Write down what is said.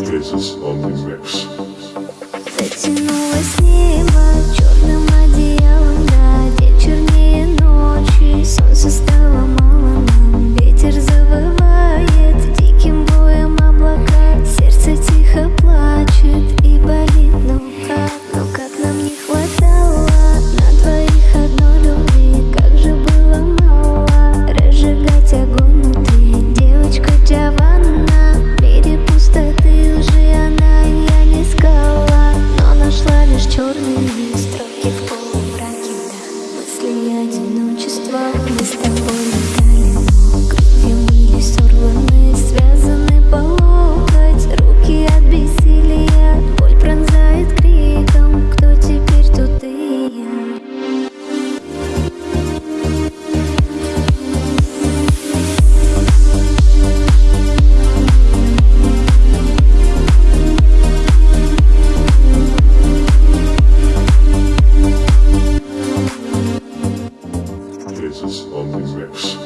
Jesus on the mix. Затянулось небо Jesus on the mix.